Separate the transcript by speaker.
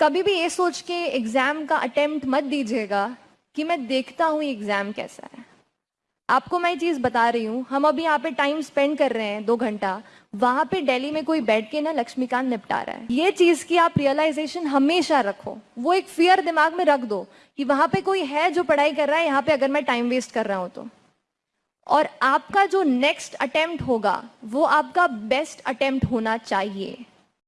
Speaker 1: कभी भी ये सोच के एग्ज़ाम का अटेम्प्ट मत दीजिएगा कि मैं देखता हूँ एग्ज़ाम कैसा है। आपको मैं चीज़ बता रही हूँ, हम अभी यहाँ पे टाइम स्पेंड कर रहे हैं दो घंटा, वहाँ पे दिल्ली में कोई बैठ के ना लक्ष्मीकांत निपटा रहा है। ये चीज़ की आप रियलाइजेशन हमेशा रखो। वो एक फियर दिमाग में रख दो कि वहाँ पे कोई है जो पढ़ाई कर रहा है, यहाँ पे अगर मैं टाइम वेस्ट कर रहा हूँ तो। और आपका जो नेक्स्ट अटेम्प्ट होगा, वो आपका बेस्ट अटेम्प्ट होना चाहिए।